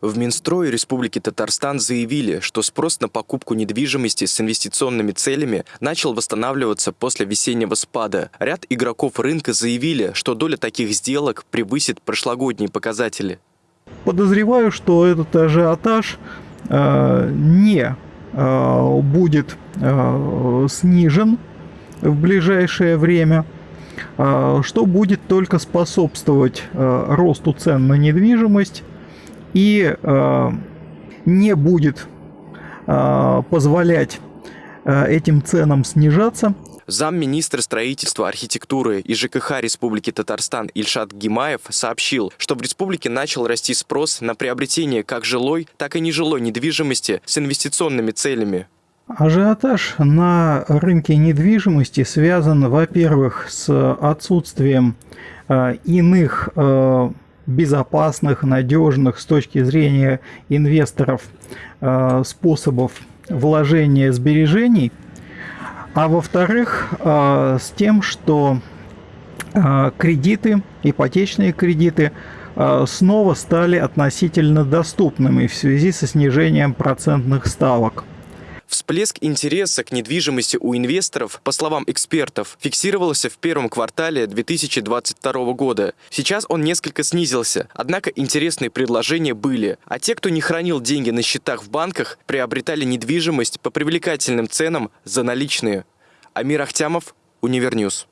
В Минстрое Республики Татарстан заявили, что спрос на покупку недвижимости с инвестиционными целями начал восстанавливаться после весеннего спада. Ряд игроков рынка заявили, что доля таких сделок превысит прошлогодние показатели. Подозреваю, что этот ажиотаж э, не э, будет э, снижен в ближайшее время, э, что будет только способствовать э, росту цен на недвижимость и э, не будет э, позволять э, этим ценам снижаться. Замминистра строительства, архитектуры и ЖКХ Республики Татарстан Ильшат Гимаев сообщил, что в республике начал расти спрос на приобретение как жилой, так и нежилой недвижимости с инвестиционными целями. Ажиотаж на рынке недвижимости связан, во-первых, с отсутствием э, иных э, безопасных, надежных с точки зрения инвесторов э, способов вложения сбережений, а во-вторых, э, с тем, что э, кредиты, ипотечные кредиты снова стали относительно доступными в связи со снижением процентных ставок. Всплеск интереса к недвижимости у инвесторов, по словам экспертов, фиксировался в первом квартале 2022 года. Сейчас он несколько снизился, однако интересные предложения были. А те, кто не хранил деньги на счетах в банках, приобретали недвижимость по привлекательным ценам за наличные. Амир Ахтямов, Универньюз.